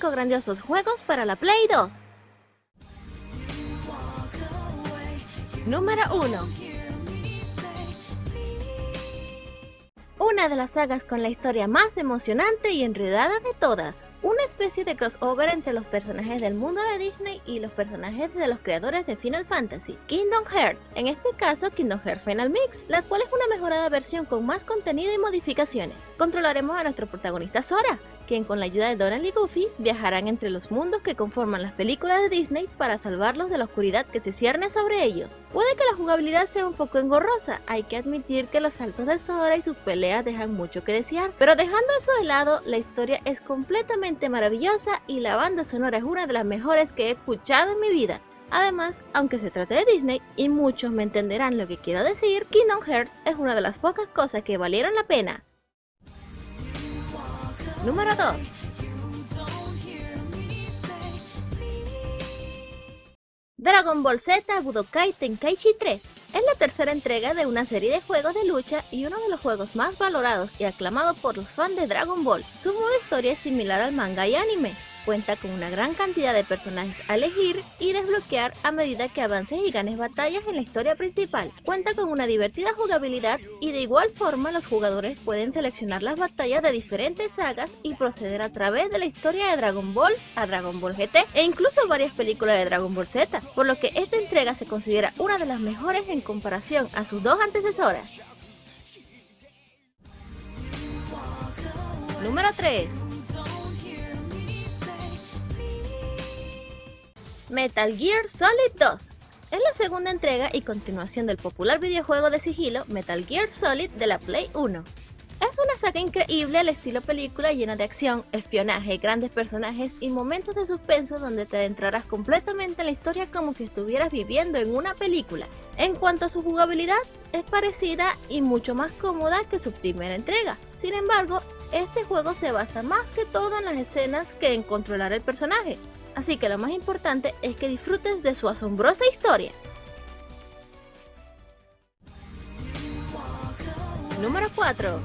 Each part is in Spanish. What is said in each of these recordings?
5 grandiosos juegos para la Play 2. Número 1 Una de las sagas con la historia más emocionante y enredada de todas, una especie de crossover entre los personajes del mundo de Disney y los personajes de los creadores de Final Fantasy, Kingdom Hearts, en este caso Kingdom Hearts Final Mix, la cual es una mejorada versión con más contenido y modificaciones. Controlaremos a nuestro protagonista Sora, quien con la ayuda de Donald y Goofy viajarán entre los mundos que conforman las películas de Disney para salvarlos de la oscuridad que se cierne sobre ellos. Puede que la jugabilidad sea un poco engorrosa, hay que admitir que los saltos de Sora y sus peleas dejan mucho que desear, pero dejando eso de lado, la historia es completamente maravillosa y la banda sonora es una de las mejores que he escuchado en mi vida. Además, aunque se trate de Disney, y muchos me entenderán lo que quiero decir, Kingdom Hearts es una de las pocas cosas que valieron la pena. Número 2 Dragon Ball Z Budokai Tenkaichi 3 es la tercera entrega de una serie de juegos de lucha y uno de los juegos más valorados y aclamados por los fans de Dragon Ball. Su modo historia es similar al manga y anime, Cuenta con una gran cantidad de personajes a elegir y desbloquear a medida que avances y ganes batallas en la historia principal. Cuenta con una divertida jugabilidad y de igual forma los jugadores pueden seleccionar las batallas de diferentes sagas y proceder a través de la historia de Dragon Ball a Dragon Ball GT e incluso varias películas de Dragon Ball Z, por lo que esta entrega se considera una de las mejores en comparación a sus dos antecesoras. Número 3 Metal Gear Solid 2 es la segunda entrega y continuación del popular videojuego de sigilo Metal Gear Solid de la Play 1. Es una saga increíble al estilo película llena de acción, espionaje, grandes personajes y momentos de suspenso donde te adentrarás completamente en la historia como si estuvieras viviendo en una película. En cuanto a su jugabilidad, es parecida y mucho más cómoda que su primera entrega. Sin embargo, este juego se basa más que todo en las escenas que en controlar el personaje, así que lo más importante es que disfrutes de su asombrosa historia. Número 4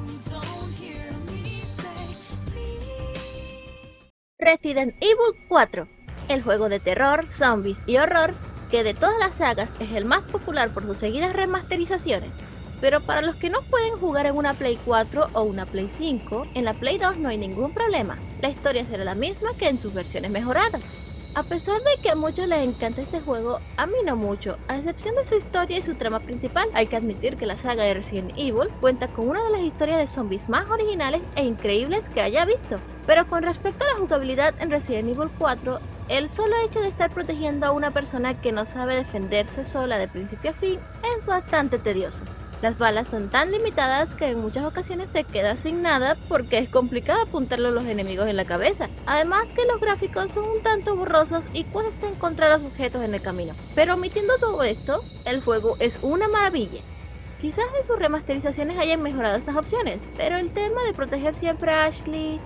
Resident Evil 4 El juego de terror, zombies y horror que de todas las sagas es el más popular por sus seguidas remasterizaciones pero para los que no pueden jugar en una Play 4 o una Play 5, en la Play 2 no hay ningún problema, la historia será la misma que en sus versiones mejoradas. A pesar de que a muchos les encanta este juego, a mí no mucho, a excepción de su historia y su trama principal. Hay que admitir que la saga de Resident Evil cuenta con una de las historias de zombies más originales e increíbles que haya visto. Pero con respecto a la jugabilidad en Resident Evil 4, el solo hecho de estar protegiendo a una persona que no sabe defenderse sola de principio a fin es bastante tedioso. Las balas son tan limitadas que en muchas ocasiones te quedas sin nada porque es complicado apuntarlo a los enemigos en la cabeza. Además que los gráficos son un tanto borrosos y cuesta encontrar los objetos en el camino. Pero omitiendo todo esto, el juego es una maravilla. Quizás en sus remasterizaciones hayan mejorado esas opciones, pero el tema de proteger siempre a Ashley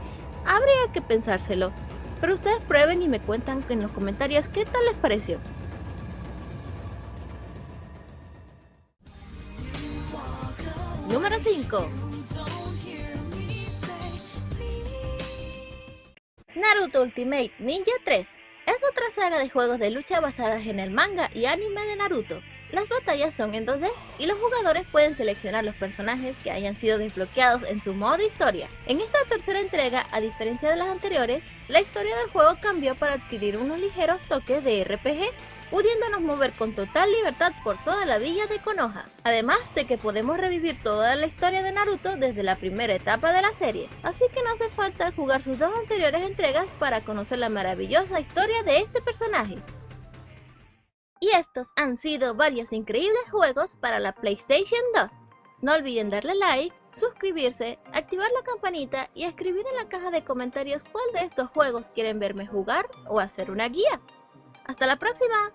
habría que pensárselo. Pero ustedes prueben y me cuentan en los comentarios qué tal les pareció. 5 Naruto Ultimate Ninja 3 es otra saga de juegos de lucha basadas en el manga y anime de Naruto. Las batallas son en 2D y los jugadores pueden seleccionar los personajes que hayan sido desbloqueados en su modo historia. En esta tercera entrega, a diferencia de las anteriores, la historia del juego cambió para adquirir unos ligeros toques de RPG, pudiéndonos mover con total libertad por toda la villa de Konoha. Además de que podemos revivir toda la historia de Naruto desde la primera etapa de la serie, así que no hace falta jugar sus dos anteriores entregas para conocer la maravillosa historia de este personaje. Y estos han sido varios increíbles juegos para la PlayStation 2. No olviden darle like, suscribirse, activar la campanita y escribir en la caja de comentarios cuál de estos juegos quieren verme jugar o hacer una guía. ¡Hasta la próxima!